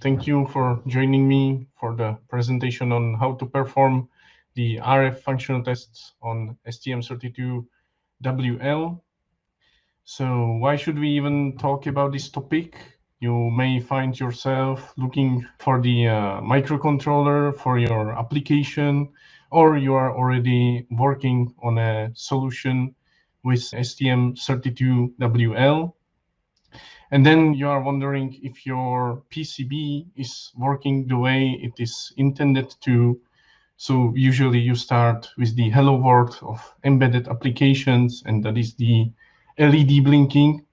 Thank you for joining me for the presentation on how to perform the RF functional tests on STM32WL. So why should we even talk about this topic? You may find yourself looking for the uh, microcontroller for your application, or you are already working on a solution with STM32WL. And then you are wondering if your PCB is working the way it is intended to. So usually you start with the hello world of embedded applications, and that is the LED blinking.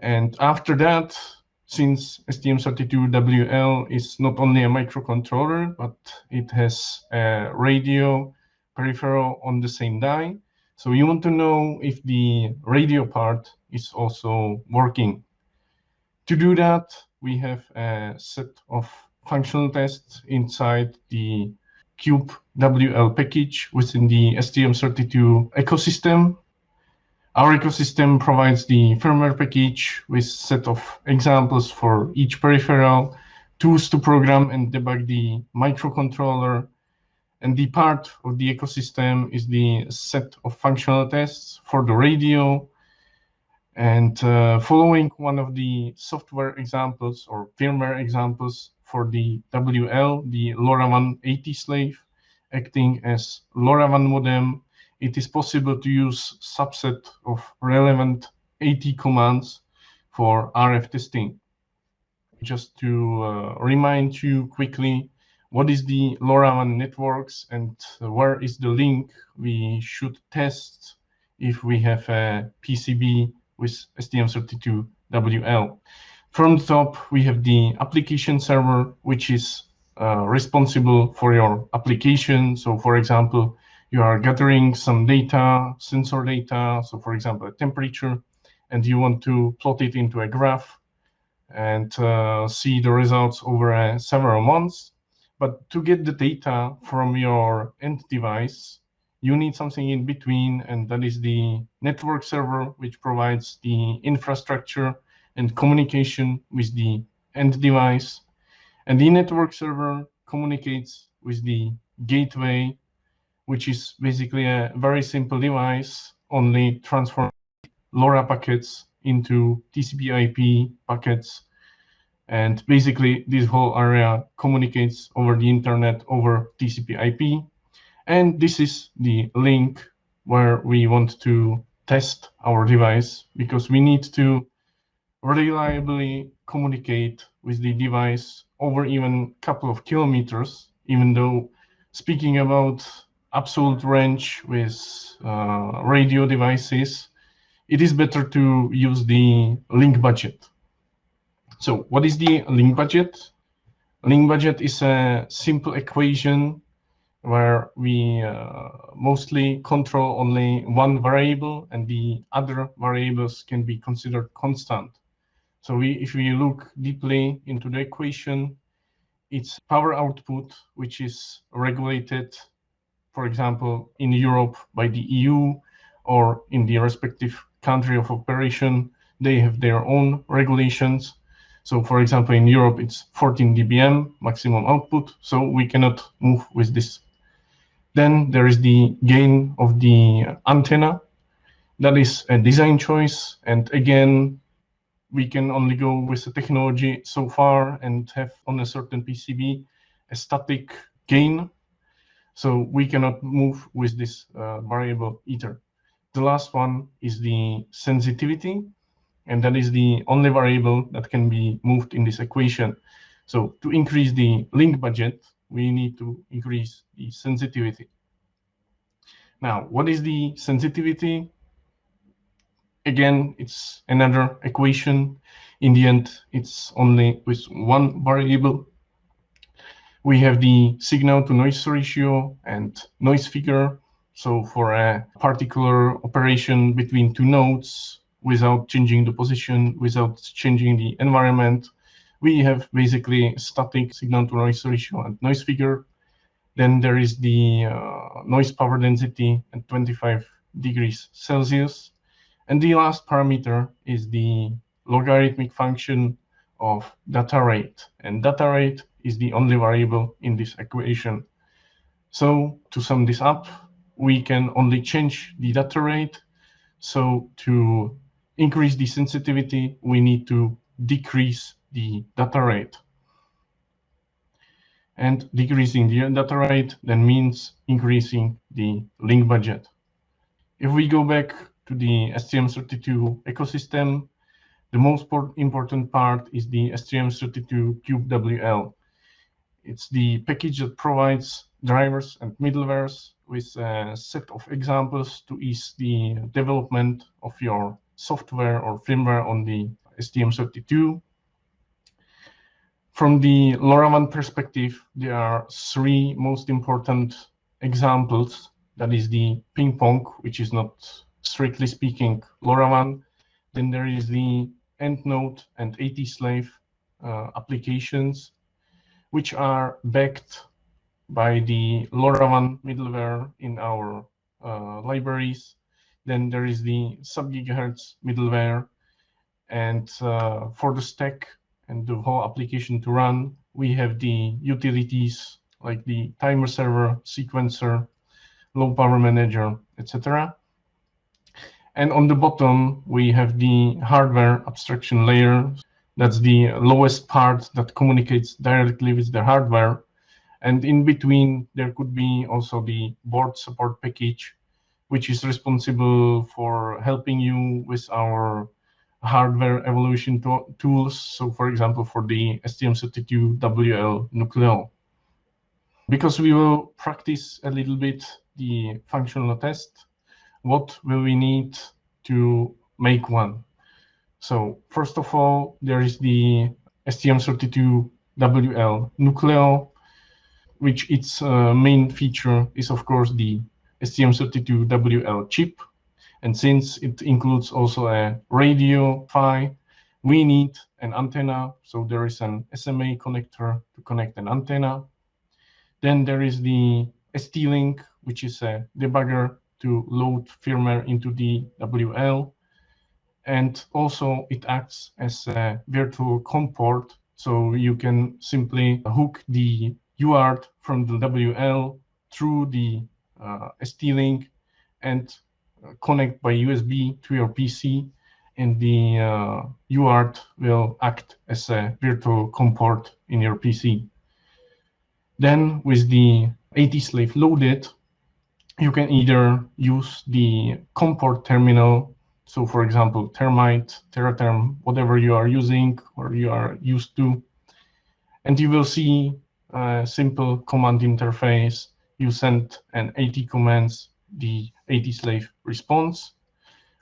And after that, since STM32WL is not only a microcontroller, but it has a radio peripheral on the same die. So you want to know if the radio part is also working. To do that, we have a set of functional tests inside the Cube WL package within the STM32 ecosystem. Our ecosystem provides the firmware package with set of examples for each peripheral, tools to program and debug the microcontroller, and the part of the ecosystem is the set of functional tests for the radio. And uh, following one of the software examples or firmware examples for the WL, the LoRaWAN AT slave, acting as LoRaWAN modem, it is possible to use subset of relevant AT commands for RF testing. Just to uh, remind you quickly, what is the LoRaWAN networks and where is the link we should test if we have a PCB with STM32WL. From the top, we have the application server, which is uh, responsible for your application. So for example, you are gathering some data, sensor data, so for example, a temperature, and you want to plot it into a graph and uh, see the results over uh, several months. But to get the data from your end device, you need something in between, and that is the network server, which provides the infrastructure and communication with the end device. And the network server communicates with the gateway, which is basically a very simple device, only transform LoRa packets into TCP IP packets and basically, this whole area communicates over the internet over TCP IP. And this is the link where we want to test our device because we need to reliably communicate with the device over even a couple of kilometers, even though speaking about absolute range with uh, radio devices, it is better to use the link budget. So what is the link budget? Link budget is a simple equation where we uh, mostly control only one variable and the other variables can be considered constant. So we, if we look deeply into the equation, it's power output, which is regulated, for example, in Europe by the EU or in the respective country of operation, they have their own regulations. So for example, in Europe, it's 14 dBm maximum output, so we cannot move with this. Then there is the gain of the antenna. That is a design choice. And again, we can only go with the technology so far and have on a certain PCB a static gain. So we cannot move with this uh, variable either. The last one is the sensitivity and that is the only variable that can be moved in this equation. So to increase the link budget, we need to increase the sensitivity. Now, what is the sensitivity? Again, it's another equation. In the end, it's only with one variable. We have the signal to noise ratio and noise figure. So for a particular operation between two nodes, without changing the position, without changing the environment. We have basically static signal to noise ratio and noise figure. Then there is the uh, noise power density at 25 degrees Celsius. And the last parameter is the logarithmic function of data rate. And data rate is the only variable in this equation. So to sum this up, we can only change the data rate. So to increase the sensitivity, we need to decrease the data rate. And decreasing the data rate then means increasing the link budget. If we go back to the STM32 ecosystem, the most important part is the STM32 CubeWL. It's the package that provides drivers and middlewares with a set of examples to ease the development of your software or firmware on the STM32. From the LoRaWAN perspective, there are three most important examples. That is the ping pong, which is not strictly speaking LoRaWAN. Then there is the End Node and AT-Slave uh, applications, which are backed by the LoRaWAN middleware in our uh, libraries. Then there is the sub-gigahertz middleware. And uh, for the stack and the whole application to run, we have the utilities like the timer server, sequencer, low power manager, etc. And on the bottom, we have the hardware abstraction layer. That's the lowest part that communicates directly with the hardware. And in between, there could be also the board support package, which is responsible for helping you with our hardware evolution to tools. So for example, for the STM32WL Nucleo. Because we will practice a little bit the functional test, what will we need to make one? So first of all, there is the STM32WL Nucleo, which its uh, main feature is, of course, the STM32WL chip. And since it includes also a radio PHY, we need an antenna. So there is an SMA connector to connect an antenna. Then there is the ST-Link, which is a debugger to load firmware into the WL. And also it acts as a virtual COM port. So you can simply hook the UART from the WL through the uh, ST-Link and connect by USB to your PC and the uh, UART will act as a virtual COM port in your PC. Then with the AT-Slave loaded, you can either use the COM port terminal, so for example, Termite, Teraterm, whatever you are using or you are used to, and you will see a simple command interface. You send an AT commands, the AT-Slave response,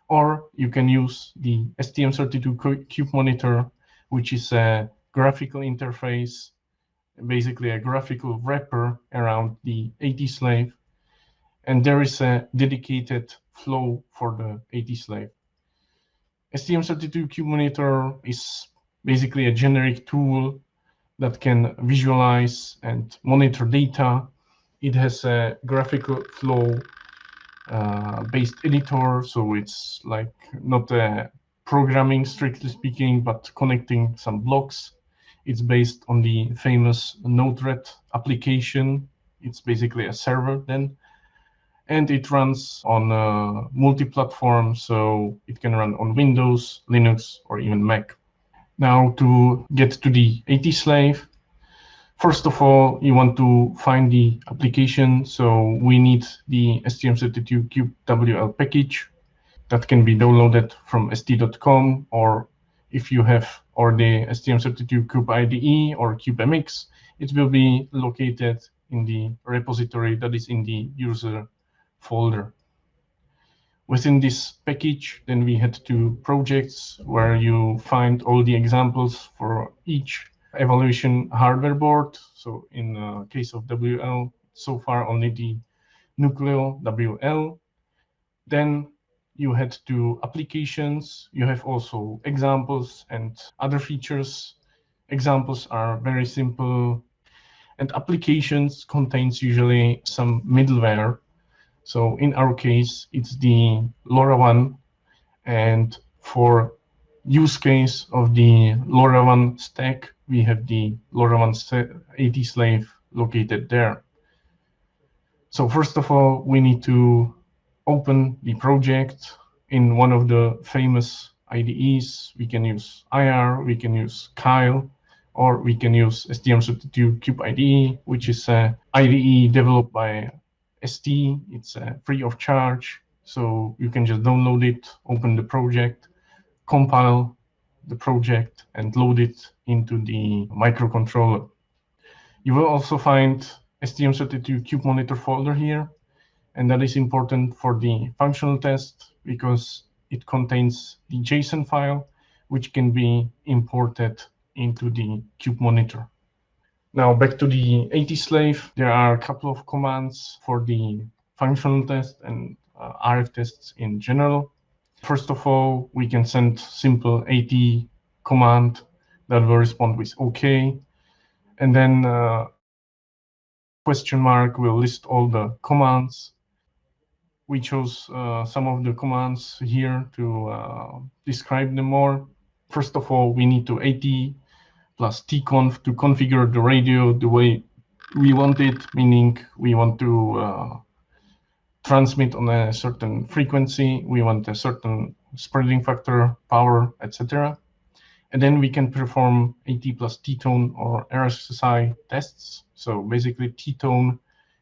or you can use the STM32 Cube Monitor, which is a graphical interface, basically a graphical wrapper around the AT-Slave and there is a dedicated flow for the AT-Slave. STM32 Cube Monitor is basically a generic tool that can visualize and monitor data. It has a graphical flow based editor, so it's like not a programming strictly speaking, but connecting some blocks. It's based on the famous Node-RED application. It's basically a server then and it runs on uh, multi-platform, so it can run on Windows, Linux, or even Mac. Now to get to the AT-Slave, first of all, you want to find the application, so we need the STM32 Cube WL package that can be downloaded from st.com, or if you have or the STM32 Cube IDE or CubeMX, it will be located in the repository that is in the user folder. Within this package, then we had two projects where you find all the examples for each evaluation hardware board. So in the case of WL, so far only the Nucleo WL. Then you had two applications. You have also examples and other features. Examples are very simple and applications contains usually some middleware so in our case, it's the LoRaWAN. And for use case of the LoRaWAN stack, we have the LoRaWAN AT slave located there. So first of all, we need to open the project in one of the famous IDEs. We can use IAR, we can use Keil, or we can use STM32 Cube IDE, which is a IDE developed by ST. It's uh, free of charge, so you can just download it, open the project, compile the project, and load it into the microcontroller. You will also find STM32 Cube Monitor folder here, and that is important for the functional test because it contains the JSON file, which can be imported into the Cube Monitor. Now back to the AT slave, there are a couple of commands for the functional test and uh, RF tests in general. First of all, we can send simple AT command that will respond with OK. And then uh, question mark will list all the commands. We chose uh, some of the commands here to uh, describe them more. First of all, we need to AT plus tconf to configure the radio the way we want it, meaning we want to uh, transmit on a certain frequency, we want a certain spreading factor, power, etc. And then we can perform AT plus T-tone or RSSI tests. So basically T-tone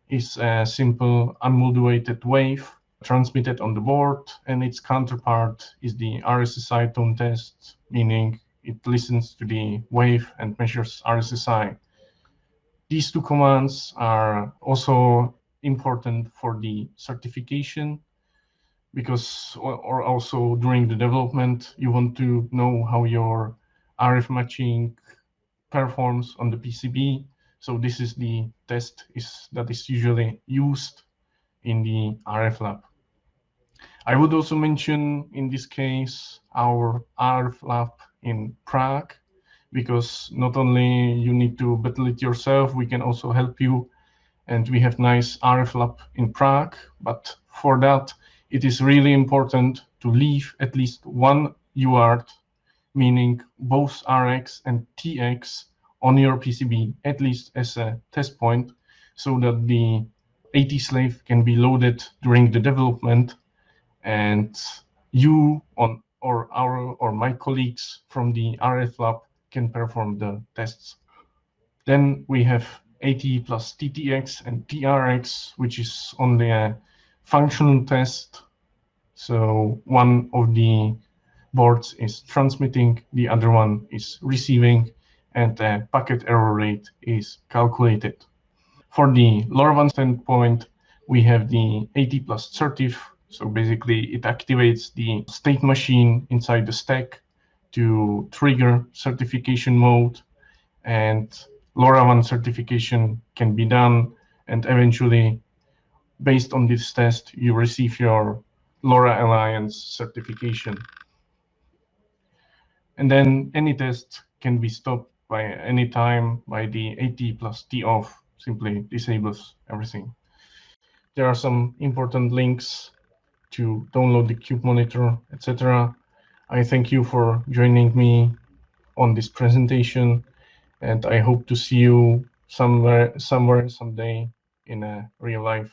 is a simple unmodulated wave transmitted on the board, and its counterpart is the RSSI tone test, meaning it listens to the wave and measures RSSI. These two commands are also important for the certification because or also during the development you want to know how your RF matching performs on the PCB. So this is the test is that is usually used in the RF lab. I would also mention in this case our RF lab in Prague because not only you need to battle it yourself, we can also help you. And we have nice RF lab in Prague, but for that, it is really important to leave at least one UART, meaning both RX and TX on your PCB, at least as a test point, so that the AT slave can be loaded during the development and you on or our or my colleagues from the RF lab can perform the tests. Then we have AT plus TTX and TRX, which is only a functional test. So one of the boards is transmitting, the other one is receiving, and the packet error rate is calculated. For the LoRaWAN standpoint, we have the AT plus certif, so basically it activates the state machine inside the stack to trigger certification mode and LoRaWAN certification can be done and eventually based on this test you receive your LoRa Alliance certification. And then any test can be stopped by any time by the AT plus T off simply disables everything. There are some important links to download the Cube Monitor, etc. I thank you for joining me on this presentation, and I hope to see you somewhere, somewhere, someday in a real life.